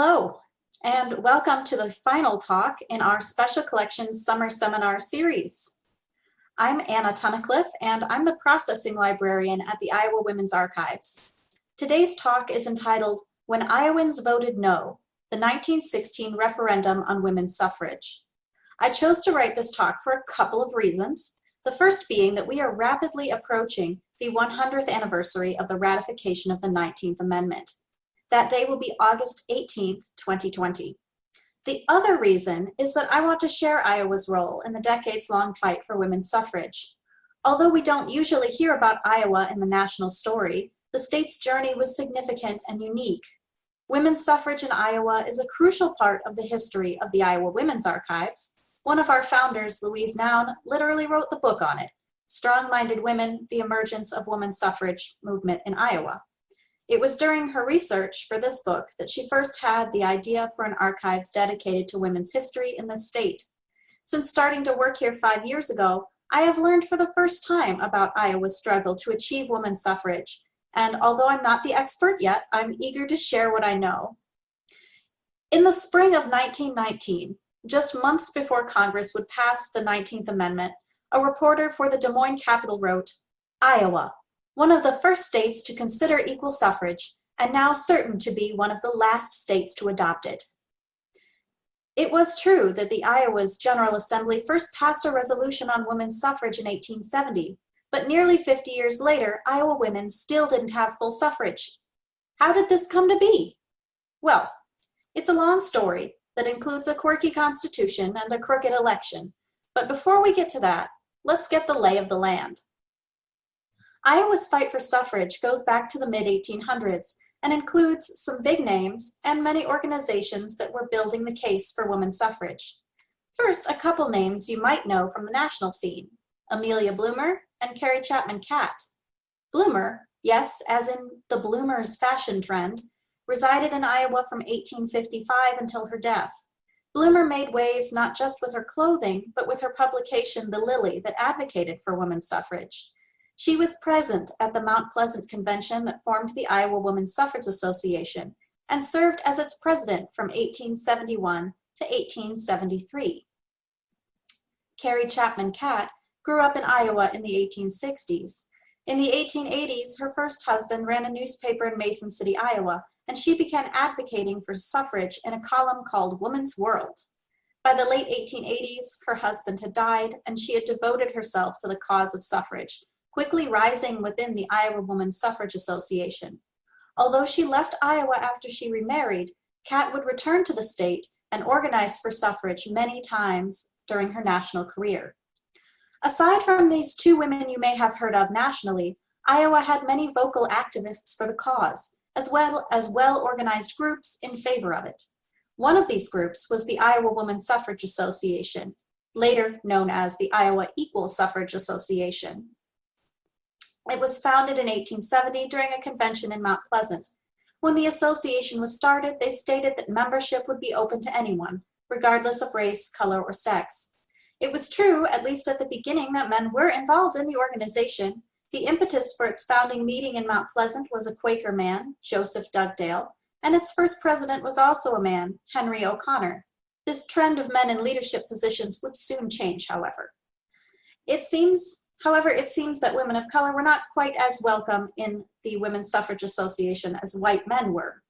Hello, and welcome to the final talk in our Special Collections Summer Seminar Series. I'm Anna Tunnicliffe, and I'm the Processing Librarian at the Iowa Women's Archives. Today's talk is entitled When Iowans Voted No, the 1916 Referendum on Women's Suffrage. I chose to write this talk for a couple of reasons. The first being that we are rapidly approaching the 100th anniversary of the ratification of the 19th Amendment. That day will be August 18th, 2020. The other reason is that I want to share Iowa's role in the decades-long fight for women's suffrage. Although we don't usually hear about Iowa in the national story, the state's journey was significant and unique. Women's suffrage in Iowa is a crucial part of the history of the Iowa Women's Archives. One of our founders, Louise Noun, literally wrote the book on it, Strong-Minded Women, The Emergence of Women's Suffrage Movement in Iowa. It was during her research for this book that she first had the idea for an archives dedicated to women's history in the state. Since starting to work here five years ago, I have learned for the first time about Iowa's struggle to achieve women's suffrage, and although I'm not the expert yet, I'm eager to share what I know. In the spring of 1919, just months before Congress would pass the 19th Amendment, a reporter for the Des Moines Capital wrote, Iowa, one of the first states to consider equal suffrage, and now certain to be one of the last states to adopt it. It was true that the Iowa's General Assembly first passed a resolution on women's suffrage in 1870, but nearly 50 years later, Iowa women still didn't have full suffrage. How did this come to be? Well, it's a long story that includes a quirky constitution and a crooked election, but before we get to that, let's get the lay of the land. Iowa's fight for suffrage goes back to the mid-1800s and includes some big names and many organizations that were building the case for women's suffrage. First, a couple names you might know from the national scene, Amelia Bloomer and Carrie Chapman Catt. Bloomer, yes, as in the Bloomers fashion trend, resided in Iowa from 1855 until her death. Bloomer made waves not just with her clothing, but with her publication, The Lily, that advocated for women's suffrage. She was present at the Mount Pleasant Convention that formed the Iowa Women's Suffrage Association and served as its president from 1871 to 1873. Carrie Chapman Catt grew up in Iowa in the 1860s. In the 1880s, her first husband ran a newspaper in Mason City, Iowa, and she began advocating for suffrage in a column called Woman's World. By the late 1880s, her husband had died, and she had devoted herself to the cause of suffrage, quickly rising within the Iowa Woman Suffrage Association. Although she left Iowa after she remarried, Catt would return to the state and organize for suffrage many times during her national career. Aside from these two women you may have heard of nationally, Iowa had many vocal activists for the cause, as well as well-organized groups in favor of it. One of these groups was the Iowa Woman Suffrage Association, later known as the Iowa Equal Suffrage Association. It was founded in 1870 during a convention in Mount Pleasant. When the association was started, they stated that membership would be open to anyone, regardless of race, color, or sex. It was true, at least at the beginning, that men were involved in the organization. The impetus for its founding meeting in Mount Pleasant was a Quaker man, Joseph Dugdale, and its first president was also a man, Henry O'Connor. This trend of men in leadership positions would soon change, however. It seems However, it seems that women of color were not quite as welcome in the Women's Suffrage Association as white men were.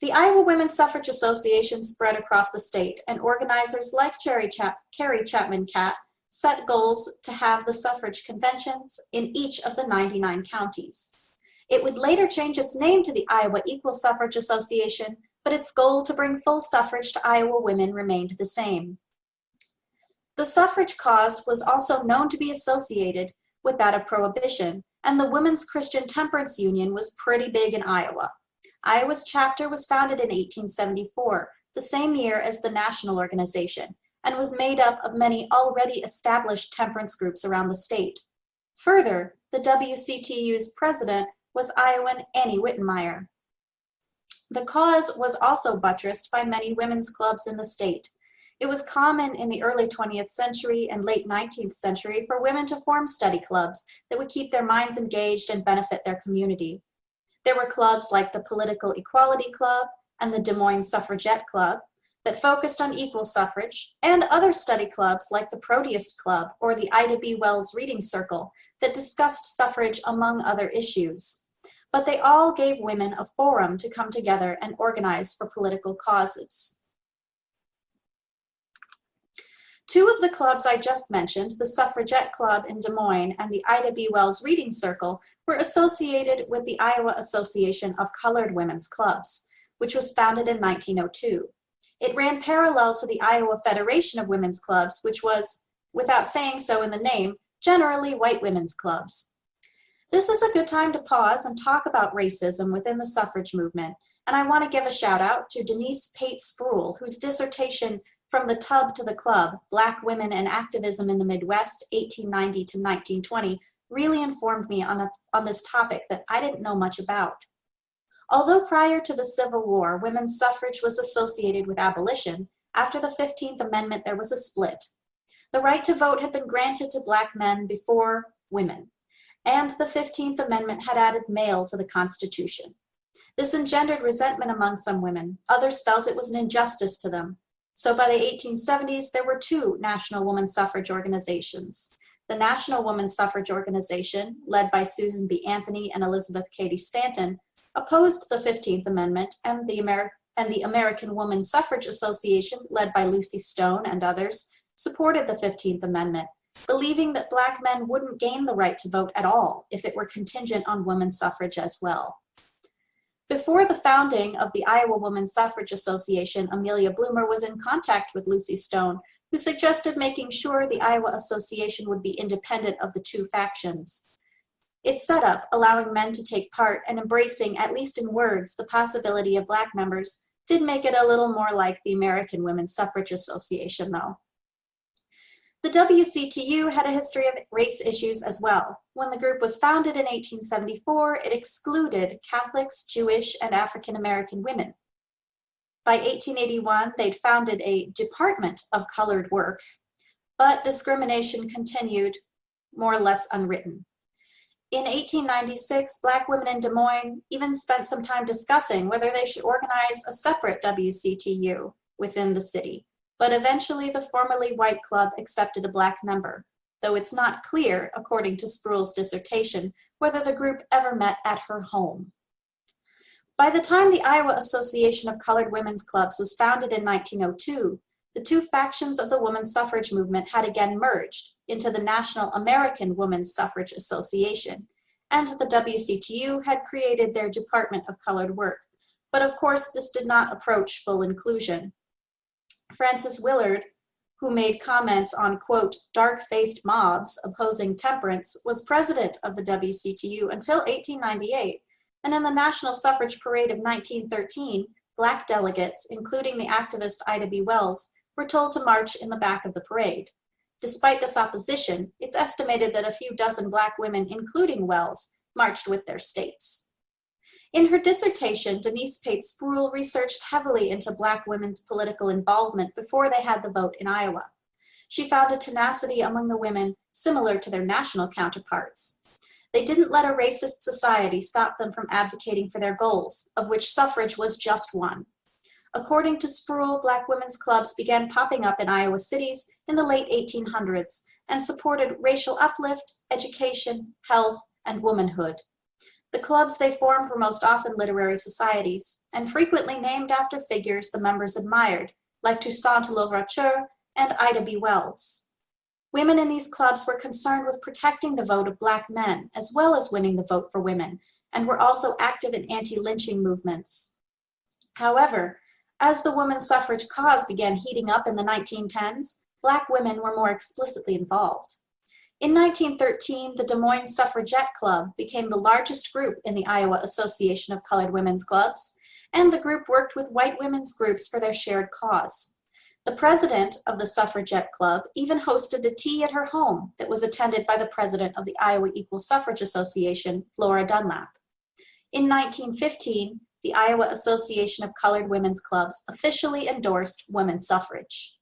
The Iowa Women's Suffrage Association spread across the state, and organizers like Cherry Chap Carrie Chapman Catt set goals to have the suffrage conventions in each of the 99 counties. It would later change its name to the Iowa Equal Suffrage Association, but its goal to bring full suffrage to Iowa women remained the same. The suffrage cause was also known to be associated with that of prohibition, and the Women's Christian Temperance Union was pretty big in Iowa. Iowa's chapter was founded in 1874, the same year as the national organization, and was made up of many already established temperance groups around the state. Further, the WCTU's president was Iowan Annie Wittenmyer. The cause was also buttressed by many women's clubs in the state, it was common in the early 20th century and late 19th century for women to form study clubs that would keep their minds engaged and benefit their community. There were clubs like the Political Equality Club and the Des Moines Suffragette Club that focused on equal suffrage, and other study clubs like the Proteus Club or the Ida B. Wells Reading Circle that discussed suffrage among other issues. But they all gave women a forum to come together and organize for political causes. Two of the clubs I just mentioned, the Suffragette Club in Des Moines and the Ida B. Wells Reading Circle, were associated with the Iowa Association of Colored Women's Clubs, which was founded in 1902. It ran parallel to the Iowa Federation of Women's Clubs, which was, without saying so in the name, generally white women's clubs. This is a good time to pause and talk about racism within the suffrage movement, and I want to give a shout out to Denise Pate Spruill, whose dissertation from the Tub to the Club, Black Women and Activism in the Midwest, 1890 to 1920, really informed me on, a, on this topic that I didn't know much about. Although prior to the Civil War, women's suffrage was associated with abolition, after the 15th Amendment there was a split. The right to vote had been granted to black men before women, and the 15th Amendment had added male to the Constitution. This engendered resentment among some women. Others felt it was an injustice to them, so by the 1870s, there were two national woman suffrage organizations. The National Woman Suffrage Organization, led by Susan B. Anthony and Elizabeth Cady Stanton, opposed the 15th Amendment and the, and the American Woman Suffrage Association, led by Lucy Stone and others, supported the 15th Amendment, believing that black men wouldn't gain the right to vote at all if it were contingent on women's suffrage as well. Before the founding of the Iowa Women's Suffrage Association, Amelia Bloomer was in contact with Lucy Stone, who suggested making sure the Iowa Association would be independent of the two factions. Its setup, allowing men to take part and embracing, at least in words, the possibility of Black members, did make it a little more like the American Women's Suffrage Association, though. The WCTU had a history of race issues as well. When the group was founded in 1874, it excluded Catholics, Jewish, and African American women. By 1881, they'd founded a Department of Colored Work, but discrimination continued more or less unwritten. In 1896, Black women in Des Moines even spent some time discussing whether they should organize a separate WCTU within the city but eventually the formerly white club accepted a black member, though it's not clear, according to Spruill's dissertation, whether the group ever met at her home. By the time the Iowa Association of Colored Women's Clubs was founded in 1902, the two factions of the women's suffrage movement had again merged into the National American Women's Suffrage Association, and the WCTU had created their Department of Colored Work. But of course, this did not approach full inclusion. Frances Willard, who made comments on, quote, dark-faced mobs opposing temperance, was president of the WCTU until 1898, and in the National Suffrage Parade of 1913, black delegates, including the activist Ida B. Wells, were told to march in the back of the parade. Despite this opposition, it's estimated that a few dozen black women, including Wells, marched with their states. In her dissertation, Denise Pate Spruill researched heavily into Black women's political involvement before they had the vote in Iowa. She found a tenacity among the women similar to their national counterparts. They didn't let a racist society stop them from advocating for their goals, of which suffrage was just one. According to Spruill, Black women's clubs began popping up in Iowa cities in the late 1800s and supported racial uplift, education, health, and womanhood. The clubs they formed were most often literary societies, and frequently named after figures the members admired, like Toussaint Louverture and Ida B. Wells. Women in these clubs were concerned with protecting the vote of Black men, as well as winning the vote for women, and were also active in anti-lynching movements. However, as the women's suffrage cause began heating up in the 1910s, Black women were more explicitly involved. In 1913, the Des Moines Suffragette Club became the largest group in the Iowa Association of Colored Women's Clubs, and the group worked with white women's groups for their shared cause. The president of the Suffragette Club even hosted a tea at her home that was attended by the president of the Iowa Equal Suffrage Association, Flora Dunlap. In 1915, the Iowa Association of Colored Women's Clubs officially endorsed women's suffrage.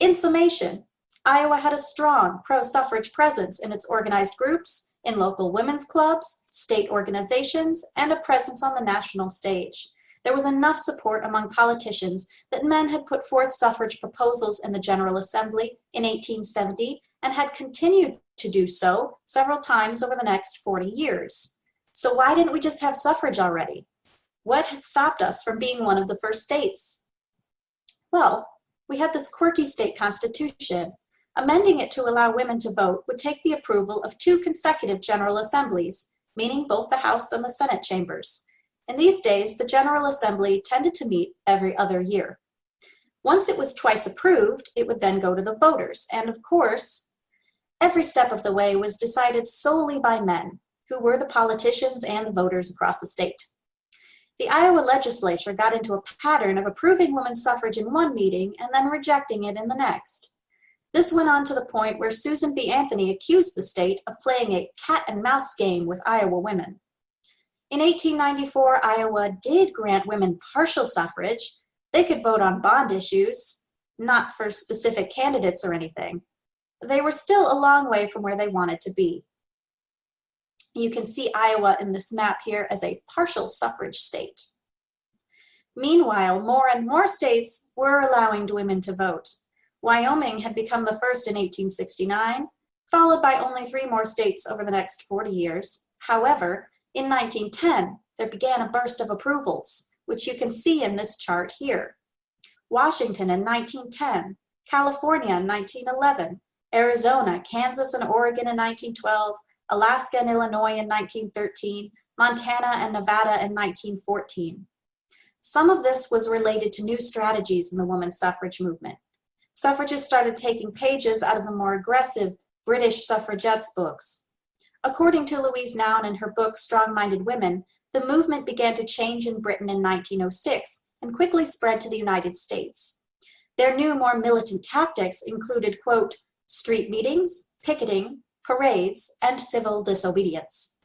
In summation, Iowa had a strong pro-suffrage presence in its organized groups, in local women's clubs, state organizations, and a presence on the national stage. there was enough support among politicians that men had put forth suffrage proposals in the General Assembly in 1870 and had continued to do so several times over the next 40 years. So why didn't we just have suffrage already? What had stopped us from being one of the first states? Well, we had this quirky state constitution. Amending it to allow women to vote would take the approval of two consecutive General Assemblies, meaning both the House and the Senate chambers. In these days, the General Assembly tended to meet every other year. Once it was twice approved, it would then go to the voters, and of course, every step of the way was decided solely by men, who were the politicians and the voters across the state. The Iowa legislature got into a pattern of approving women's suffrage in one meeting and then rejecting it in the next. This went on to the point where Susan B. Anthony accused the state of playing a cat and mouse game with Iowa women. In 1894, Iowa did grant women partial suffrage. They could vote on bond issues, not for specific candidates or anything. They were still a long way from where they wanted to be. You can see Iowa in this map here as a partial suffrage state. Meanwhile, more and more states were allowing women to vote. Wyoming had become the first in 1869, followed by only three more states over the next 40 years. However, in 1910, there began a burst of approvals, which you can see in this chart here. Washington in 1910, California in 1911, Arizona, Kansas, and Oregon in 1912, Alaska and Illinois in 1913, Montana and Nevada in 1914. Some of this was related to new strategies in the women's suffrage movement. Suffragists started taking pages out of the more aggressive British suffragettes books. According to Louise Noun in her book Strong-Minded Women, the movement began to change in Britain in 1906 and quickly spread to the United States. Their new, more militant tactics included, quote, street meetings, picketing, parades, and civil disobedience.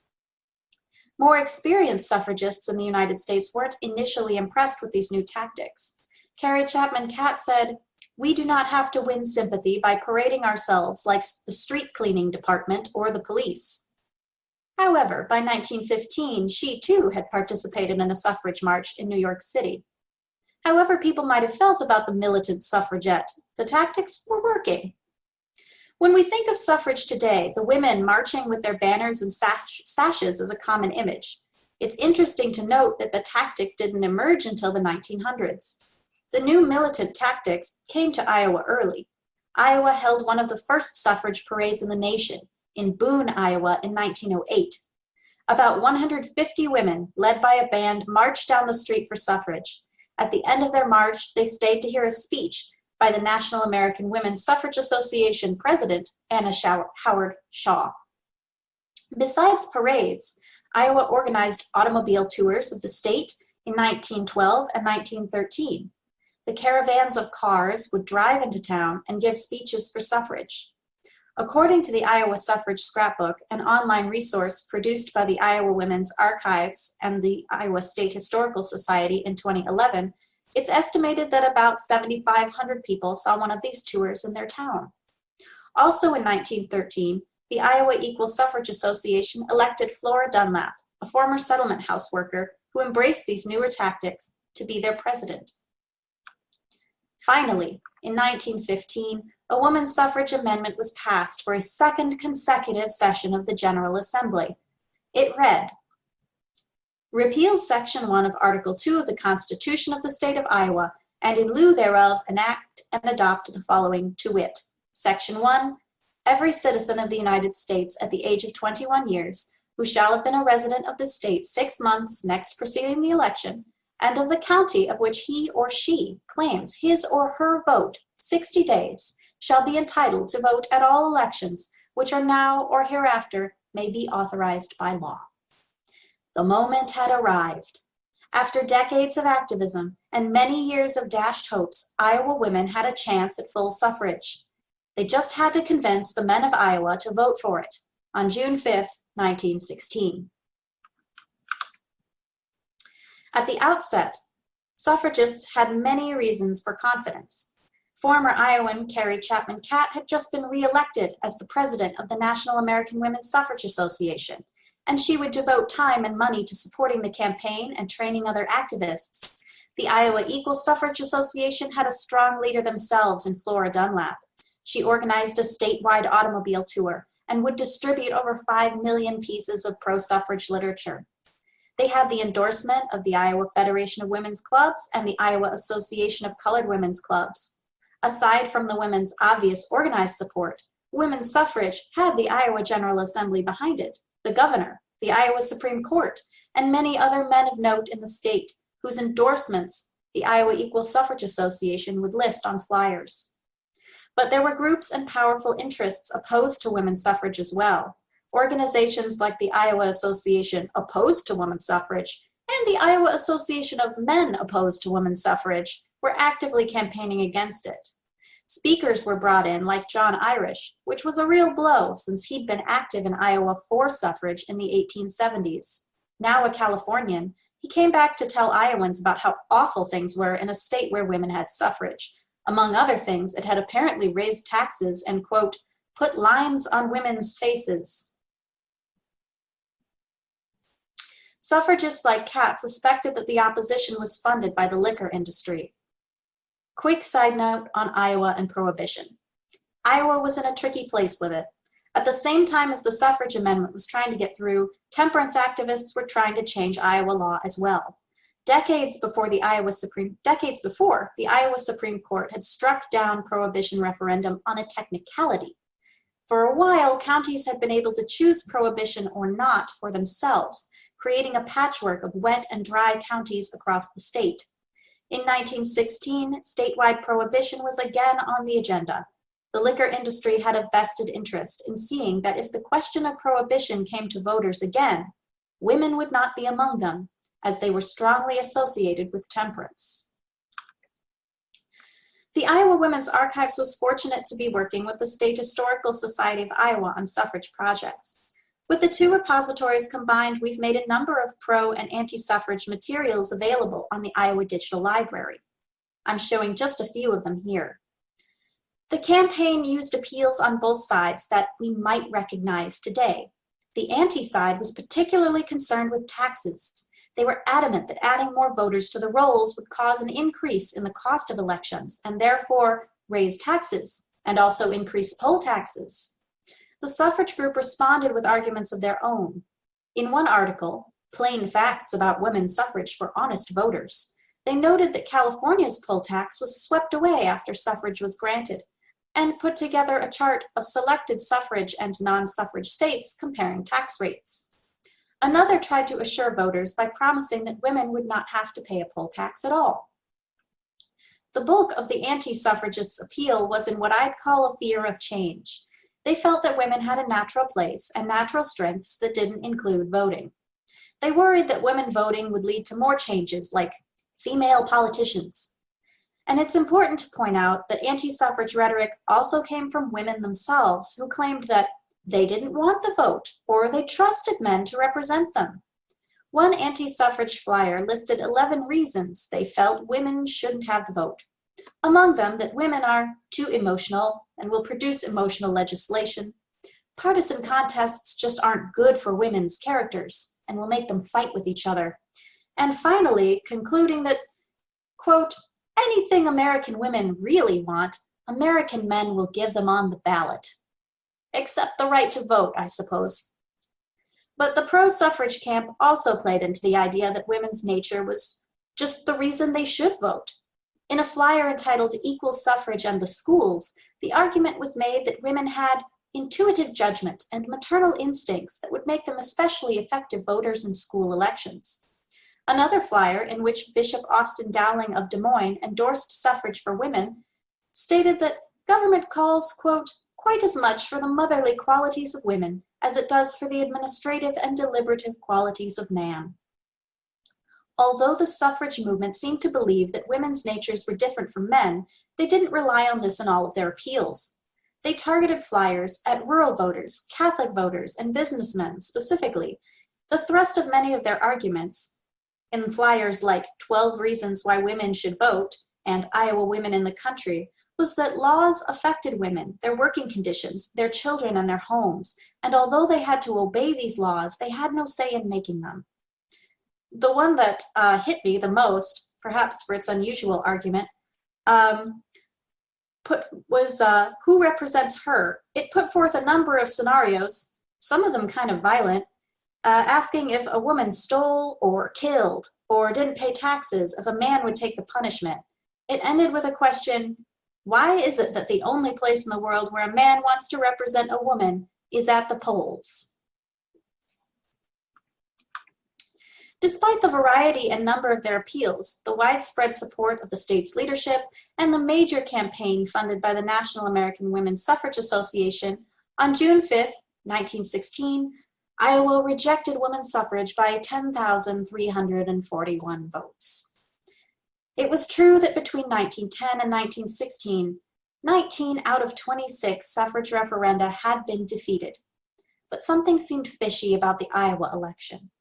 More experienced suffragists in the United States weren't initially impressed with these new tactics. Carrie Chapman Catt said, we do not have to win sympathy by parading ourselves like the street cleaning department or the police. However, by 1915, she too had participated in a suffrage march in New York City. However people might have felt about the militant suffragette, the tactics were working. When we think of suffrage today, the women marching with their banners and sash sashes is a common image. It's interesting to note that the tactic didn't emerge until the 1900s. The new militant tactics came to Iowa early. Iowa held one of the first suffrage parades in the nation, in Boone, Iowa in 1908. About 150 women, led by a band, marched down the street for suffrage. At the end of their march, they stayed to hear a speech by the National American Women's Suffrage Association president, Anna Howard Shaw. Besides parades, Iowa organized automobile tours of the state in 1912 and 1913. The caravans of cars would drive into town and give speeches for suffrage. According to the Iowa Suffrage Scrapbook, an online resource produced by the Iowa Women's Archives and the Iowa State Historical Society in 2011, it's estimated that about 7,500 people saw one of these tours in their town. Also in 1913, the Iowa Equal Suffrage Association elected Flora Dunlap, a former settlement house worker who embraced these newer tactics, to be their president. Finally, in 1915, a woman's suffrage amendment was passed for a second consecutive session of the General Assembly. It read, Repeal Section 1 of Article 2 of the Constitution of the State of Iowa, and in lieu thereof enact and adopt the following to wit. Section 1. Every citizen of the United States at the age of 21 years, who shall have been a resident of the state six months next preceding the election, and of the county of which he or she claims his or her vote 60 days, shall be entitled to vote at all elections which are now or hereafter may be authorized by law. The moment had arrived. After decades of activism and many years of dashed hopes, Iowa women had a chance at full suffrage. They just had to convince the men of Iowa to vote for it on June 5, 1916. At the outset, suffragists had many reasons for confidence. Former Iowan Carrie Chapman Catt had just been reelected as the president of the National American Women's Suffrage Association and she would devote time and money to supporting the campaign and training other activists. The Iowa Equal Suffrage Association had a strong leader themselves in Flora Dunlap. She organized a statewide automobile tour and would distribute over 5 million pieces of pro-suffrage literature. They had the endorsement of the Iowa Federation of Women's Clubs and the Iowa Association of Colored Women's Clubs. Aside from the women's obvious organized support, women's suffrage had the Iowa General Assembly behind it, the governor, the Iowa Supreme Court, and many other men of note in the state whose endorsements the Iowa Equal Suffrage Association would list on flyers. But there were groups and powerful interests opposed to women's suffrage as well. Organizations like the Iowa Association opposed to women's suffrage and the Iowa Association of Men opposed to women's suffrage were actively campaigning against it. Speakers were brought in like John Irish, which was a real blow since he'd been active in Iowa for suffrage in the 1870s. Now a Californian, he came back to tell Iowans about how awful things were in a state where women had suffrage. Among other things, it had apparently raised taxes and, quote, put lines on women's faces. Suffragists like Catt suspected that the opposition was funded by the liquor industry. Quick side note on Iowa and prohibition. Iowa was in a tricky place with it. At the same time as the suffrage amendment was trying to get through, temperance activists were trying to change Iowa law as well. Decades before the Iowa Supreme decades before, the Iowa Supreme Court had struck down prohibition referendum on a technicality. For a while, counties had been able to choose prohibition or not for themselves, creating a patchwork of wet and dry counties across the state. In 1916, statewide prohibition was again on the agenda, the liquor industry had a vested interest in seeing that if the question of prohibition came to voters again, women would not be among them, as they were strongly associated with temperance. The Iowa Women's Archives was fortunate to be working with the State Historical Society of Iowa on suffrage projects. With the two repositories combined, we've made a number of pro and anti-suffrage materials available on the Iowa Digital Library. I'm showing just a few of them here. The campaign used appeals on both sides that we might recognize today. The anti-side was particularly concerned with taxes. They were adamant that adding more voters to the rolls would cause an increase in the cost of elections and therefore raise taxes and also increase poll taxes. The suffrage group responded with arguments of their own. In one article, Plain Facts About Women's Suffrage for Honest Voters, they noted that California's poll tax was swept away after suffrage was granted and put together a chart of selected suffrage and non-suffrage states comparing tax rates. Another tried to assure voters by promising that women would not have to pay a poll tax at all. The bulk of the anti-suffragists' appeal was in what I'd call a fear of change. They felt that women had a natural place and natural strengths that didn't include voting. They worried that women voting would lead to more changes like female politicians, and it's important to point out that anti-suffrage rhetoric also came from women themselves who claimed that they didn't want the vote or they trusted men to represent them. One anti-suffrage flyer listed 11 reasons they felt women shouldn't have the vote. Among them that women are too emotional and will produce emotional legislation. Partisan contests just aren't good for women's characters and will make them fight with each other. And finally, concluding that, quote, anything American women really want, American men will give them on the ballot. Except the right to vote, I suppose. But the pro-suffrage camp also played into the idea that women's nature was just the reason they should vote. In a flyer entitled Equal Suffrage and the Schools, the argument was made that women had intuitive judgment and maternal instincts that would make them especially effective voters in school elections. Another flyer in which Bishop Austin Dowling of Des Moines endorsed suffrage for women stated that government calls, quote, quite as much for the motherly qualities of women as it does for the administrative and deliberative qualities of man. Although the suffrage movement seemed to believe that women's natures were different from men, they didn't rely on this in all of their appeals. They targeted flyers at rural voters, Catholic voters, and businessmen specifically. The thrust of many of their arguments in flyers like 12 Reasons Why Women Should Vote and Iowa Women in the Country was that laws affected women, their working conditions, their children, and their homes. And although they had to obey these laws, they had no say in making them. The one that uh, hit me the most, perhaps for its unusual argument, um, put was uh, who represents her. It put forth a number of scenarios, some of them kind of violent, uh, asking if a woman stole or killed or didn't pay taxes, if a man would take the punishment. It ended with a question, why is it that the only place in the world where a man wants to represent a woman is at the polls? Despite the variety and number of their appeals, the widespread support of the state's leadership, and the major campaign funded by the National American Women's Suffrage Association, on June 5, 1916, Iowa rejected women's suffrage by 10,341 votes. It was true that between 1910 and 1916, 19 out of 26 suffrage referenda had been defeated, but something seemed fishy about the Iowa election.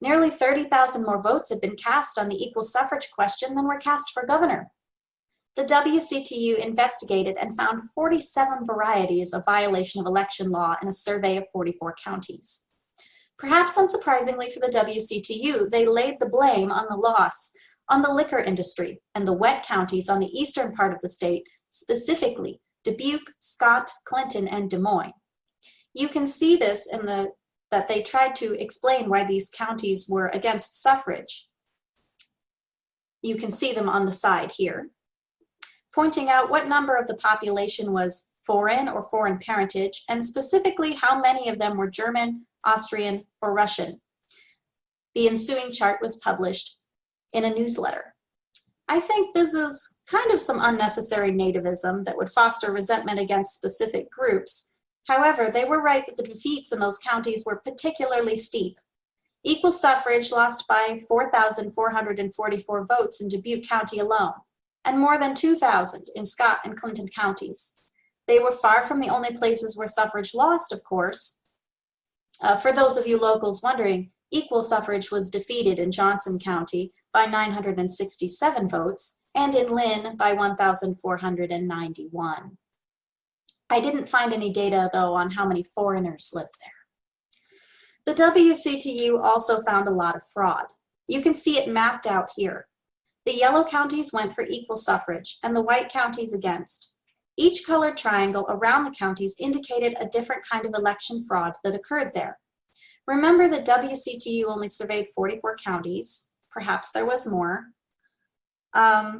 Nearly 30,000 more votes had been cast on the equal suffrage question than were cast for governor. The WCTU investigated and found 47 varieties of violation of election law in a survey of 44 counties. Perhaps unsurprisingly for the WCTU, they laid the blame on the loss on the liquor industry and the wet counties on the eastern part of the state, specifically Dubuque, Scott, Clinton, and Des Moines. You can see this in the that they tried to explain why these counties were against suffrage. You can see them on the side here, pointing out what number of the population was foreign or foreign parentage, and specifically how many of them were German, Austrian, or Russian. The ensuing chart was published in a newsletter. I think this is kind of some unnecessary nativism that would foster resentment against specific groups, However, they were right that the defeats in those counties were particularly steep. Equal suffrage lost by 4,444 votes in Dubuque County alone, and more than 2,000 in Scott and Clinton counties. They were far from the only places where suffrage lost, of course. Uh, for those of you locals wondering, equal suffrage was defeated in Johnson County by 967 votes, and in Linn by 1,491. I didn't find any data though on how many foreigners lived there. The WCTU also found a lot of fraud. You can see it mapped out here. The yellow counties went for equal suffrage and the white counties against. Each colored triangle around the counties indicated a different kind of election fraud that occurred there. Remember that WCTU only surveyed 44 counties. Perhaps there was more. Um,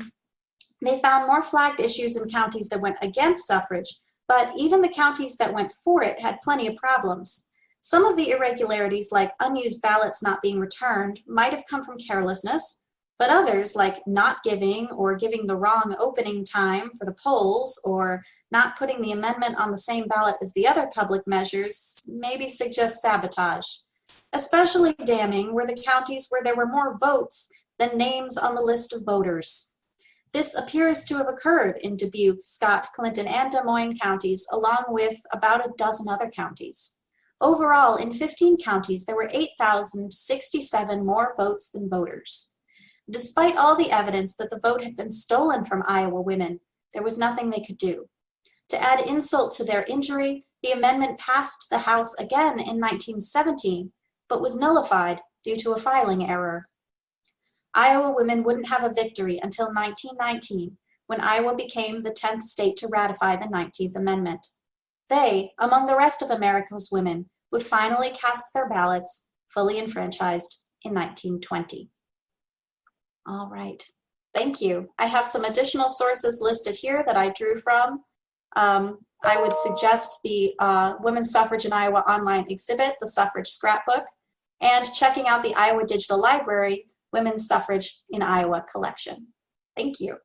they found more flagged issues in counties that went against suffrage but even the counties that went for it had plenty of problems. Some of the irregularities, like unused ballots not being returned, might have come from carelessness, but others, like not giving or giving the wrong opening time for the polls or not putting the amendment on the same ballot as the other public measures, maybe suggest sabotage. Especially damning were the counties where there were more votes than names on the list of voters. This appears to have occurred in Dubuque, Scott, Clinton, and Des Moines counties, along with about a dozen other counties. Overall, in 15 counties, there were 8,067 more votes than voters. Despite all the evidence that the vote had been stolen from Iowa women, there was nothing they could do. To add insult to their injury, the amendment passed the House again in 1917, but was nullified due to a filing error. Iowa women wouldn't have a victory until 1919, when Iowa became the 10th state to ratify the 19th Amendment. They, among the rest of America's women, would finally cast their ballots fully enfranchised in 1920. All right, thank you. I have some additional sources listed here that I drew from. Um, I would suggest the uh, Women's Suffrage in Iowa online exhibit, the Suffrage Scrapbook, and checking out the Iowa Digital Library, Women's Suffrage in Iowa collection. Thank you.